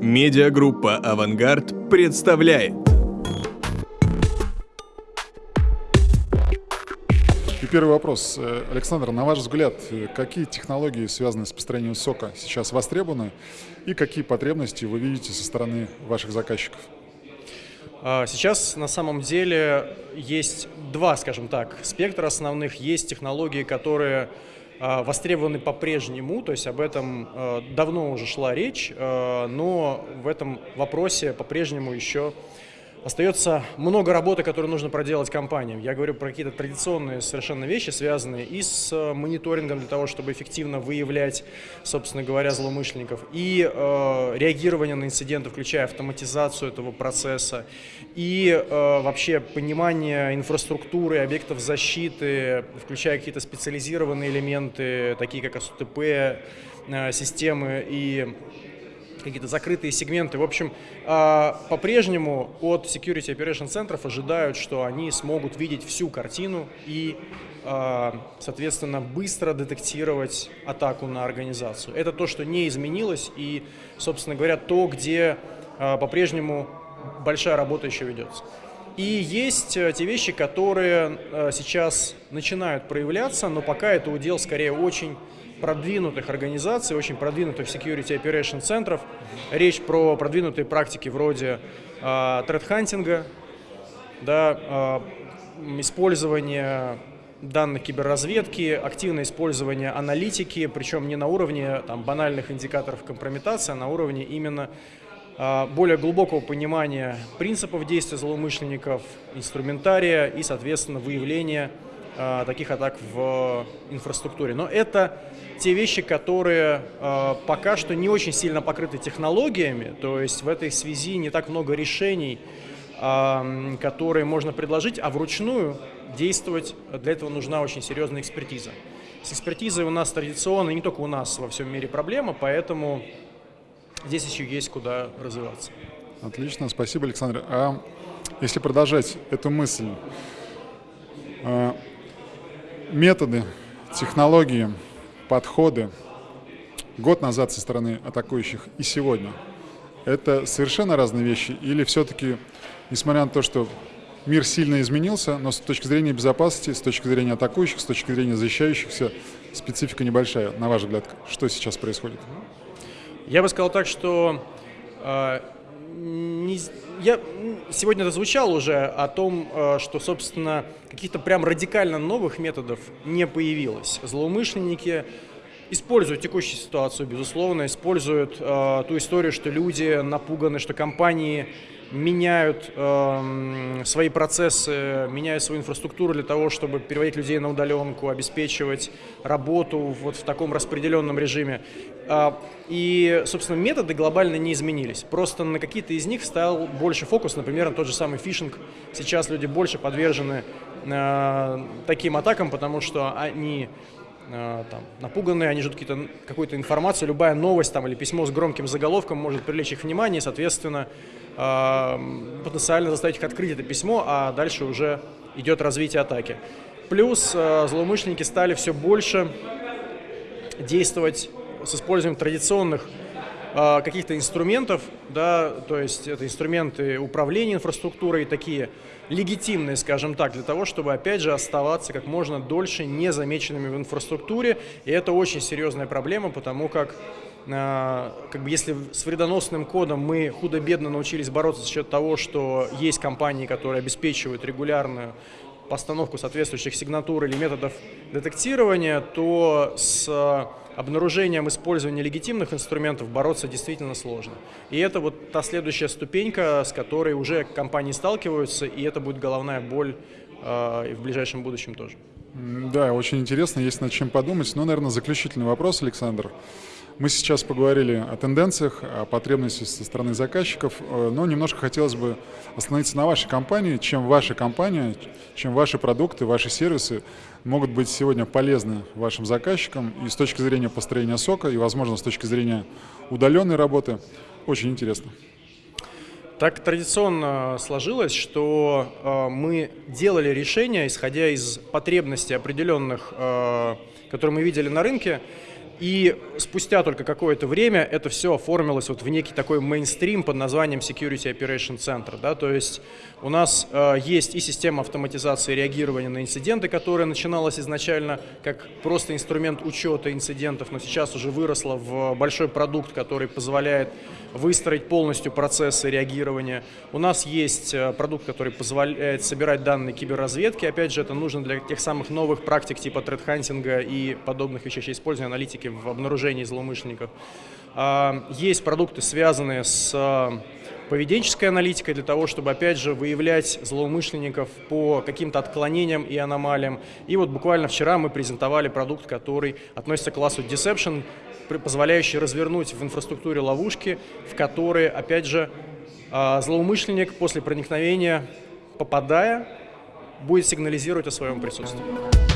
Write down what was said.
Медиагруппа «Авангард» представляет. И первый вопрос. Александр, на ваш взгляд, какие технологии, связанные с построением сока, сейчас востребованы и какие потребности вы видите со стороны ваших заказчиков? А, сейчас на самом деле есть два, скажем так, спектра основных. Есть технологии, которые востребованы по-прежнему, то есть об этом а, давно уже шла речь, но в этом вопросе по-прежнему еще Остается много работы, которую нужно проделать компаниям. Я говорю про какие-то традиционные совершенно вещи, связанные и с э, мониторингом для того, чтобы эффективно выявлять, собственно говоря, злоумышленников, и э, реагирование на инциденты, включая автоматизацию этого процесса, и э, вообще понимание инфраструктуры, объектов защиты, включая какие-то специализированные элементы, такие как СУТП, э, системы и какие-то закрытые сегменты. В общем, а, по-прежнему от Security Operation центров ожидают, что они смогут видеть всю картину и, а, соответственно, быстро детектировать атаку на организацию. Это то, что не изменилось и, собственно говоря, то, где а, по-прежнему большая работа еще ведется. И есть э, те вещи, которые э, сейчас начинают проявляться, но пока это удел скорее очень продвинутых организаций, очень продвинутых security operation центров. Речь про продвинутые практики вроде э, threat да, э, использование данных киберразведки, активное использование аналитики, причем не на уровне там, банальных индикаторов компрометации, а на уровне именно более глубокого понимания принципов действия злоумышленников, инструментария и, соответственно, выявления а, таких атак в инфраструктуре. Но это те вещи, которые а, пока что не очень сильно покрыты технологиями, то есть в этой связи не так много решений, которые можно предложить, а вручную действовать для этого нужна очень серьезная экспертиза. С экспертизой у нас традиционно, не только у нас во всем мире проблема, поэтому здесь еще есть куда развиваться. Отлично, спасибо, Александр. А если продолжать эту мысль, а, методы, технологии, подходы год назад со стороны атакующих и сегодня – это совершенно разные вещи? Или все-таки, несмотря на то, что мир сильно изменился, но с точки зрения безопасности, с точки зрения атакующих, с точки зрения защищающихся, специфика небольшая, на ваш взгляд, что сейчас происходит? Я бы сказал так, что э, не, я сегодня это звучал уже о том, э, что, собственно, каких-то прям радикально новых методов не появилось. Злоумышленники используют текущую ситуацию, безусловно, используют э, ту историю, что люди напуганы, что компании меняют э, свои процессы, меняют свою инфраструктуру для того, чтобы переводить людей на удаленку, обеспечивать работу вот в таком распределенном режиме. Э, и, собственно, методы глобально не изменились. Просто на какие-то из них стал больше фокус, например, на тот же самый фишинг. Сейчас люди больше подвержены э, таким атакам, потому что они там, напуганные, они ждут какую-то информацию, любая новость там, или письмо с громким заголовком может привлечь их внимание, и, соответственно, потенциально заставить их открыть это письмо, а дальше уже идет развитие атаки. Плюс э, злоумышленники стали все больше действовать с использованием традиционных э, каких-то инструментов, да, то есть это инструменты управления инфраструктурой, такие легитимные, скажем так, для того, чтобы, опять же, оставаться как можно дольше незамеченными в инфраструктуре. И это очень серьезная проблема, потому как а, как бы если с вредоносным кодом мы худо-бедно научились бороться за счет того, что есть компании, которые обеспечивают регулярную постановку соответствующих сигнатур или методов детектирования, то с обнаружением использования легитимных инструментов бороться действительно сложно. И это вот та следующая ступенька, с которой уже компании сталкиваются, и это будет головная боль э, в ближайшем будущем тоже. Да, очень интересно, есть над чем подумать. Но, наверное, заключительный вопрос, Александр. Мы сейчас поговорили о тенденциях, о потребностях со стороны заказчиков, э, но немножко хотелось бы остановиться на вашей компании, чем ваша компания, чем ваши продукты, ваши сервисы могут быть сегодня полезны вашим заказчикам и с точки зрения построения сока, и, возможно, с точки зрения удаленной работы. Очень интересно. Так традиционно сложилось, что э, мы делали решения, исходя из потребностей определенных, э, которые мы видели на рынке, И спустя только какое-то время это все оформилось вот в некий такой мейнстрим под названием Security Operation Center. Да? То есть у нас э, есть и система автоматизации реагирования на инциденты, которая начиналась изначально как просто инструмент учета инцидентов, но сейчас уже выросла в большой продукт, который позволяет выстроить полностью процессы реагирования. У нас есть э, продукт, который позволяет собирать данные киберразведки. Опять же, это нужно для тех самых новых практик типа тредхантинга и подобных вещей, использования аналитики в обнаружении злоумышленников. А, есть продукты, связанные с э, поведенческой аналитикой для того, чтобы, опять же, выявлять злоумышленников по каким-то отклонениям и аномалиям. И вот буквально вчера мы презентовали продукт, который относится к классу Deception, позволяющий развернуть в инфраструктуре ловушки, в которые, опять же, а, злоумышленник после проникновения, попадая, будет сигнализировать о своем присутствии.